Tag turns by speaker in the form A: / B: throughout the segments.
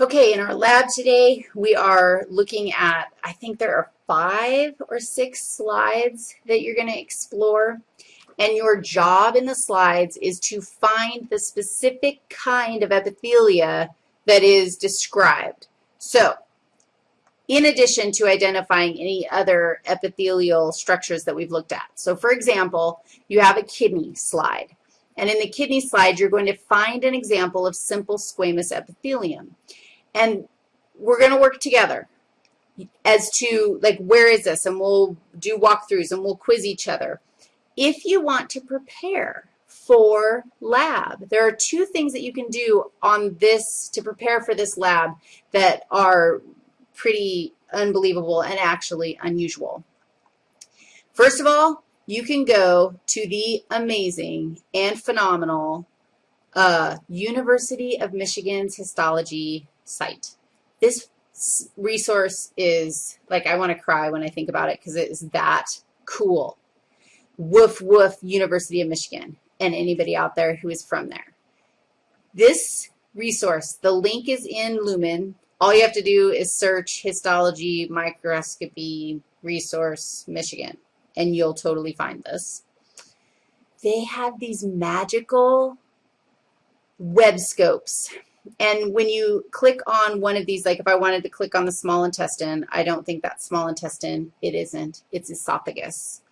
A: Okay, in our lab today, we are looking at, I think there are five or six slides that you're going to explore. And your job in the slides is to find the specific kind of epithelia that is described. So, in addition to identifying any other epithelial structures that we've looked at. So, for example, you have a kidney slide. And in the kidney slide, you're going to find an example of simple squamous epithelium. And we're going to work together as to, like, where is this? And we'll do walkthroughs and we'll quiz each other. If you want to prepare for lab, there are two things that you can do on this to prepare for this lab that are pretty unbelievable and actually unusual. First of all, you can go to the amazing and phenomenal uh, University of Michigan's histology site. This resource is, like, I want to cry when I think about it because it is that cool. Woof, woof, University of Michigan, and anybody out there who is from there. This resource, the link is in Lumen. All you have to do is search histology, microscopy, resource, Michigan, and you'll totally find this. They have these magical web scopes and when you click on one of these, like if I wanted to click on the small intestine, I don't think that's small intestine. It isn't. It's esophagus.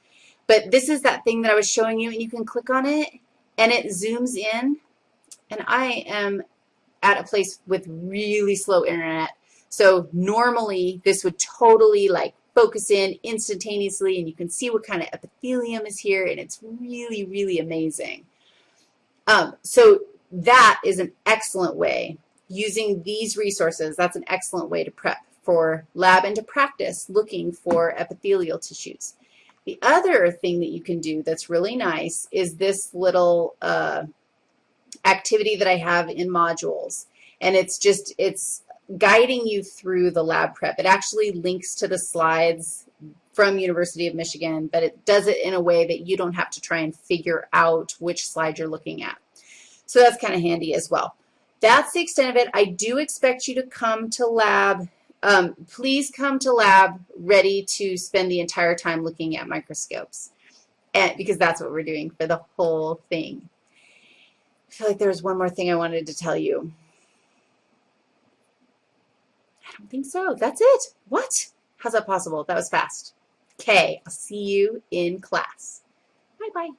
A: But this is that thing that I was showing you, and you can click on it, and it zooms in. And I am at a place with really slow internet. So normally this would totally like focus in instantaneously, and you can see what kind of epithelium is here, and it's really, really amazing. Um, so that is an excellent way. Using these resources, that's an excellent way to prep for lab and to practice looking for epithelial tissues. The other thing that you can do that's really nice is this little uh, activity that I have in modules. And it's just, it's guiding you through the lab prep. It actually links to the slides from University of Michigan, but it does it in a way that you don't have to try and figure out which slide you're looking at. So that's kind of handy as well. That's the extent of it. I do expect you to come to lab. Um, please come to lab ready to spend the entire time looking at microscopes and, because that's what we're doing for the whole thing. I feel like there was one more thing I wanted to tell you. I don't think so. That's it. What? How's that possible? That was fast. Okay, I'll see you in class. Bye-bye.